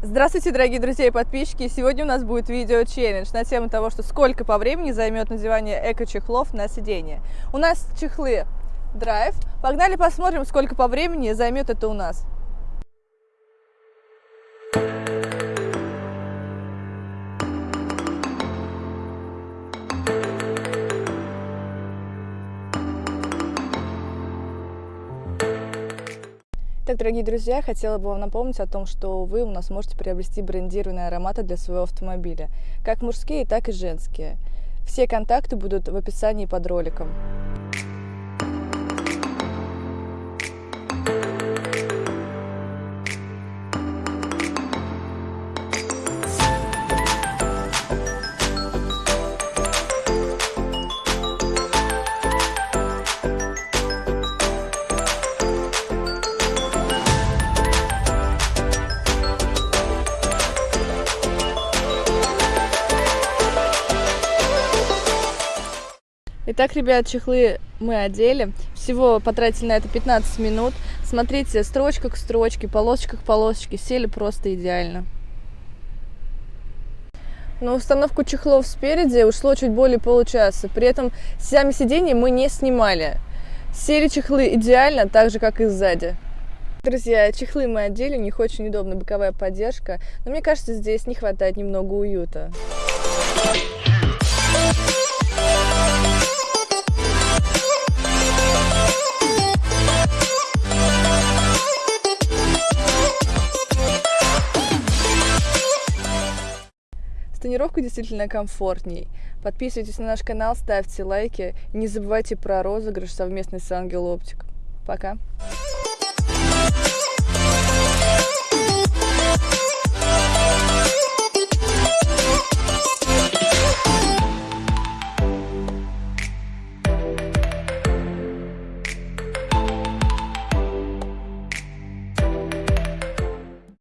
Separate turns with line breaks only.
Здравствуйте, дорогие друзья и подписчики! Сегодня у нас будет видео-челлендж на тему того, что сколько по времени займет надевание эко-чехлов на сиденье. У нас чехлы драйв. Погнали посмотрим, сколько по времени займет это у нас. Так, дорогие друзья, хотела бы вам напомнить о том, что вы у нас можете приобрести брендированные ароматы для своего автомобиля, как мужские, так и женские. Все контакты будут в описании под роликом. Итак, ребят, чехлы мы одели. Всего потратили на это 15 минут. Смотрите, строчка к строчке, полосочка к полосочке. Сели просто идеально. На установку чехлов спереди ушло чуть более получаса. При этом сами сиденья мы не снимали. Сели чехлы идеально, так же, как и сзади. Друзья, чехлы мы одели, у них очень удобная боковая поддержка, но мне кажется, здесь не хватает немного уюта. С тонировкой действительно комфортней. Подписывайтесь на наш канал, ставьте лайки. Не забывайте про розыгрыш совместный с Ангел Оптик. Пока!